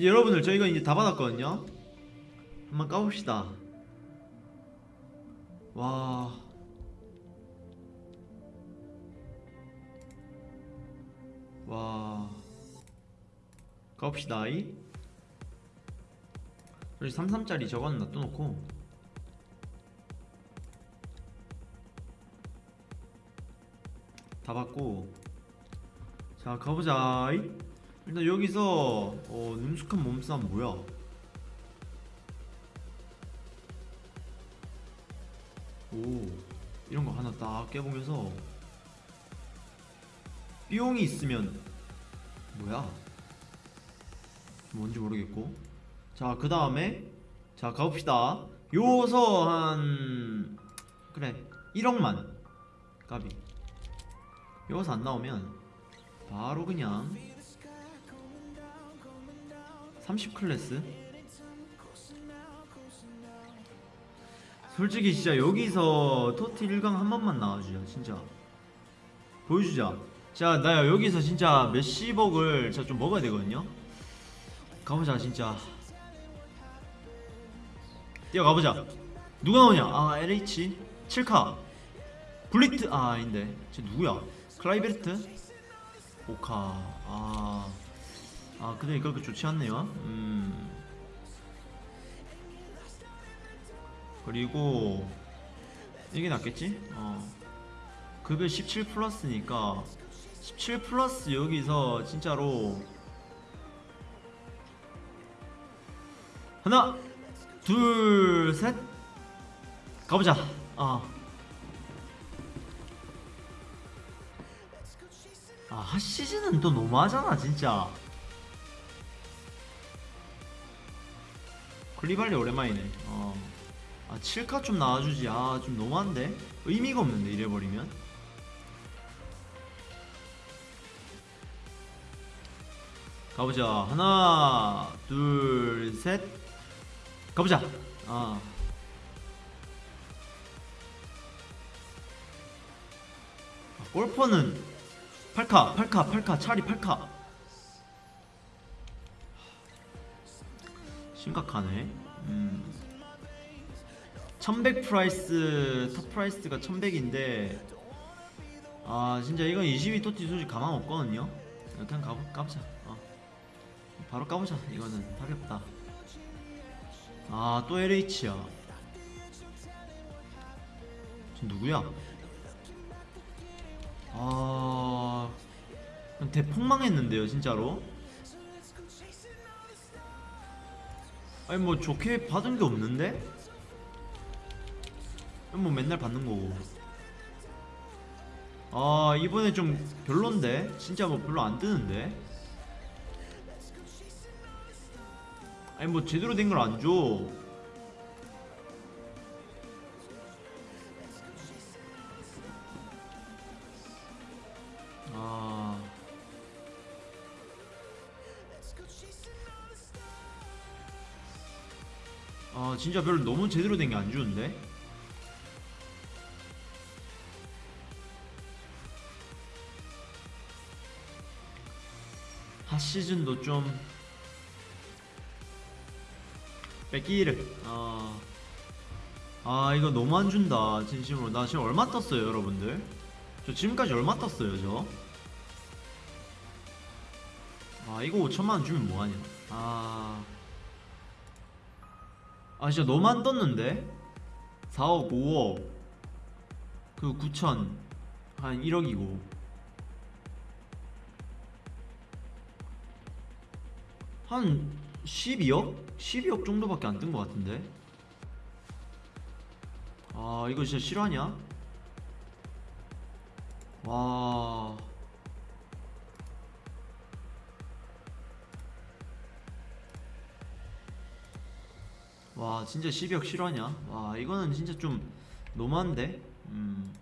여러분들 저희가 이제 다 받았거든요. 한번 까봅시다. 와. 와. 까봅시다. 이. 그래서 33짜리 저거는 놔둬놓고. 다 받고. 자 가보자. 이. 일단 여기서 어, 능숙한 몸싸움 뭐야? 오 이런 거 하나 딱 깨보면서. 삐용이 있으면 뭐야? 뭔지 모르겠고. 자그 다음에 자 가봅시다. 요서 한 그래 1억만. 까비. 요서 안 나오면 바로 그냥 30 클래스? 솔직히 진짜 여기서 토티 1강 한 번만 나와주자 진짜. 보여주자. 자 나 여기서 진짜 몇십억을 진짜 좀 먹어야 되거든요? 가보자 진짜. 뛰어가보자. 누가 나오냐? 아 LH 7카. 굴리트? 아 아닌데. 쟤 누구야? 클라이베르트? 오카. 아 아 근데 그렇게 좋지 않네요. 음. 그리고 이게 낫겠지? 어. 급여 17 플러스니까 17 플러스 여기서 진짜로 하나 둘 셋. 가보자. 아. 아, 핫시즌은 또 너무하잖아, 진짜. 클리발리 오랜만이네. 어. 아, 7카 좀 나와주지. 아, 좀 너무한데? 의미가 없는데, 이래버리면. 가보자. 하나, 둘, 셋. 가보자. 아. 아, 골퍼는 8카, 8카, 8카, 차리 8카. 심각하네. 음. 1100 프라이스, 탑 프라이스가 1100인데, 아, 진짜 이건 22 토티 솔직히 가망 없거든요. 그냥 가보, 까보자. 어. 바로 까보자. 이거는 답이 없다. 아, 또 LH야. 저 누구야? 아 대폭망했는데요 진짜로 아니 뭐 좋게 받은 게 없는데? 뭐 맨날 받는 거고. 아 이번에 좀 별론데? 진짜 뭐 별로 안 뜨는데? 아니 뭐 제대로 된 걸 안 줘. 아 진짜 별로 너무 제대로 된 게 안 주는데? 하 시즌도 좀 뺏기를. 아, 아 이거 너무 안 준다 진심으로. 나 지금 얼마 떴어요 여러분들? 저 지금까지 얼마 떴어요 저? 아 이거 5천만원 주면 뭐하냐? 아... 아 진짜 안 떴는데? 4억 5억 그 9천 한 1억이고 한 12억? 12억 정도밖에 안 뜬 것 같은데 아 이거 진짜 실화냐? 와... 와 진짜 12억 실화냐? 와 이거는 진짜 좀 노만데? 음.